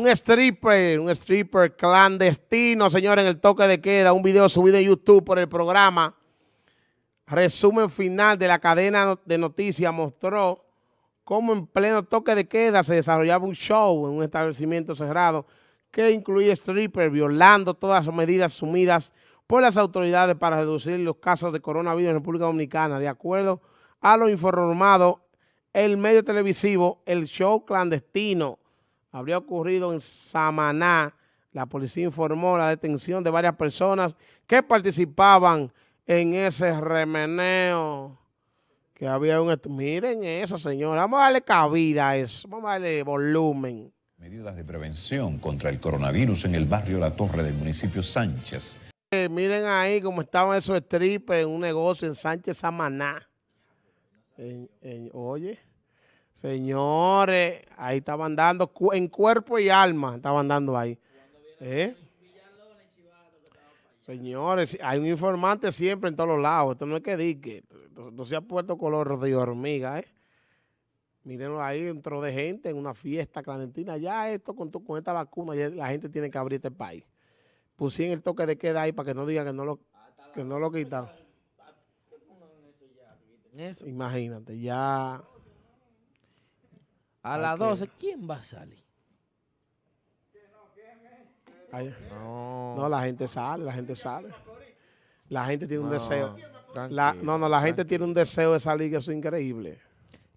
Un stripper, un stripper clandestino, señores, en el toque de queda, un video subido en YouTube por el programa. Resumen final de la cadena de noticias mostró cómo en pleno toque de queda se desarrollaba un show en un establecimiento cerrado que incluía stripper violando todas las medidas asumidas por las autoridades para reducir los casos de coronavirus en República Dominicana. De acuerdo a lo informado, el medio televisivo, el show clandestino habría ocurrido en Samaná. La policía informó la detención de varias personas que participaban en ese remeneo que había un... Miren eso, señor. Vamos a darle cabida a eso. Vamos a darle volumen. Medidas de prevención contra el coronavirus en el barrio La Torre del municipio Sánchez. Eh, miren ahí cómo estaban esos strippers en un negocio en Sánchez Samaná. oye, señores, ahí estaban dando, en cuerpo y alma, estaban dando ahí. ¿Eh? Señores, hay un informante siempre en todos los lados. Esto no es que dique. Esto se ha puesto color de hormiga, ¿eh? Mírenlo ahí, dentro de gente en una fiesta clandestina. Ya esto con, con esta vacuna, ya la gente tiene que abrir este país pusieron el toque de queda ahí para que no digan que no lo, que no lo quitan. Imagínate, ya... A las 12, ¿quién va a salir? no. la gente sale, la gente sale. La gente tiene un deseo. no, no, la gente tiene un deseo de salir que eso es increíble.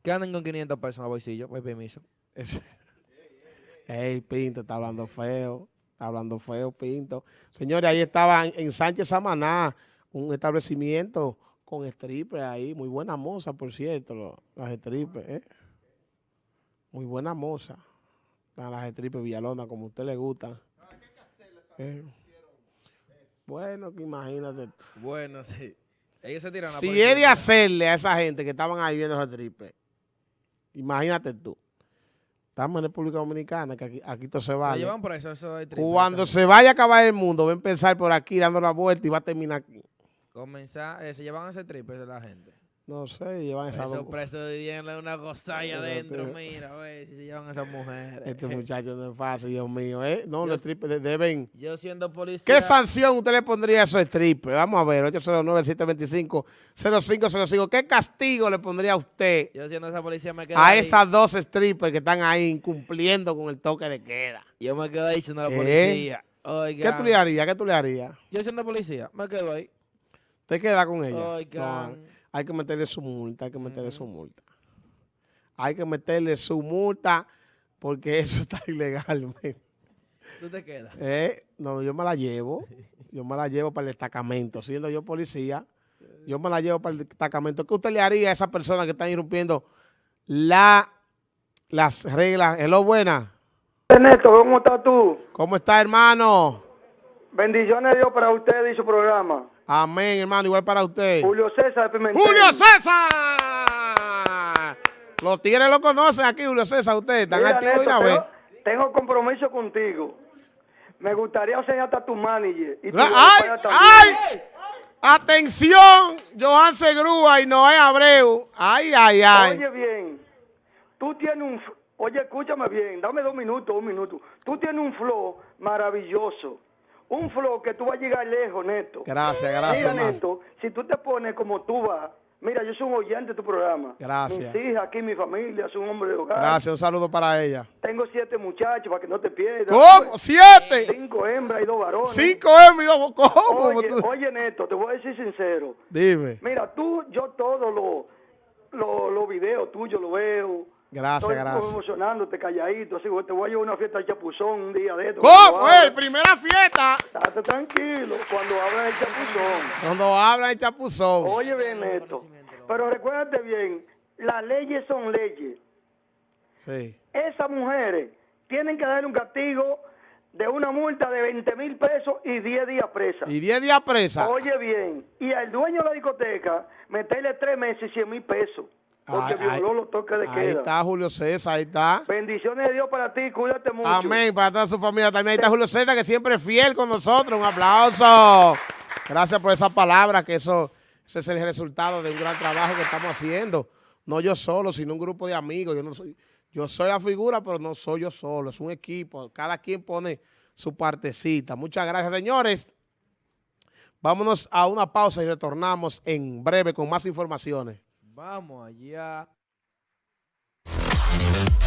¿Qué andan con 500 pesos en la bolsillo? Pues permiso. Ey, Pinto, está hablando feo hablando feo, Pinto. Señores, ahí estaban en Sánchez Samaná, un establecimiento con stripper ahí. Muy buena moza, por cierto, las strippers, ¿eh? Muy buena moza. Las strippers Villalona, como a usted le gusta. ¿Eh? Bueno, que imagínate. Bueno, sí. Ellos se tiran si es de hacerle a esa gente que estaban ahí viendo esa strippers, imagínate tú. Estamos en República Dominicana, que aquí, todo se vale. Cuando se vaya a acabar el mundo, va a empezar por aquí dando la vuelta y va a terminar aquí. Comenzar, eh, se llevan ese triple de la gente. No sé, llevan esa... Esos presos de una gozalla adentro, mira, güey, si se llevan esas mujeres. Este muchacho no es fácil, Dios mío, ¿eh? No, los strippers deben... Yo siendo policía... ¿Qué sanción usted le pondría a esos strippers? Vamos a ver, 809-725-0505. ¿Qué castigo le pondría a usted? Yo siendo esa policía me quedo A esas dos strippers que están ahí incumpliendo con el toque de queda. Yo me quedo ahí siendo la policía. ¿Qué tú le harías? ¿Qué tú le harías? Yo siendo policía, me quedo ahí. ¿Te queda con ella? Oigan hay que meterle su multa, hay que meterle su multa. Hay que meterle su multa porque eso está ilegalmente. ¿Tú te quedas? Eh, no, yo me la llevo. Yo me la llevo para el destacamento. Siendo yo policía, yo me la llevo para el destacamento. ¿Qué usted le haría a esa persona que está irrumpiendo la, las reglas? Hello, buena. Ernesto, ¿cómo estás tú? ¿Cómo está, hermano? Bendiciones de Dios para usted y su programa. Amén, hermano, igual para usted. Julio César Pimentel. ¡Julio César! Los tigres lo conocen aquí, Julio César, usted. Están activos una vez. Tengo compromiso contigo. Me gustaría enseñarte a tu manager. Y ¡Ay! ¡Ay! Atención, Johan Segrúa y Noé Abreu. Ay, ay, ay. Oye bien, tú tienes un... Oye, escúchame bien, dame dos minutos, un minuto. Tú tienes un flow maravilloso un flow que tú vas a llegar lejos, Neto. Gracias, gracias. Mira, Neto, si tú te pones como tú vas, mira, yo soy un oyente de tu programa. Gracias. Mis hijas aquí, mi familia, soy un hombre de hogar. Gracias, un saludo para ella. Tengo siete muchachos para que no te pierdas. ¿Cómo? ¿Siete? Cinco hembras y dos varones. Cinco hembras y dos ¿Cómo? Oye, oye, Neto, te voy a decir sincero. Dime. Mira, tú, yo todos los lo, lo videos tuyos los veo Gracias, Estoy gracias. emocionándote calladito, así te voy a llevar una fiesta de chapuzón un día de esto. ¿Cómo? ¡Ey, primera fiesta! Estate tranquilo, cuando habla el chapuzón. Cuando habla el chapuzón. Oye bien esto, pero recuérdate bien, las leyes son leyes. Sí. Esas mujeres tienen que dar un castigo de una multa de 20 mil pesos y 10 días presa. ¿Y 10 días presa? Oye bien, y al dueño de la discoteca meterle 3 meses y 100 mil pesos. Porque violó los toques de queda. Ahí está Julio César, ahí está. Bendiciones de Dios para ti, cuídate mucho. Amén, para toda su familia también. Ahí está Julio César, que siempre es fiel con nosotros. Un aplauso. Gracias por esa palabra, que eso ese es el resultado de un gran trabajo que estamos haciendo. No yo solo, sino un grupo de amigos. Yo no soy, Yo soy la figura, pero no soy yo solo, es un equipo. Cada quien pone su partecita. Muchas gracias, señores. Vámonos a una pausa y retornamos en breve con más informaciones. Vamos allá.